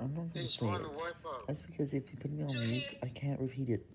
I'm not gonna say it. That's because if you put me on mute, I can't repeat it.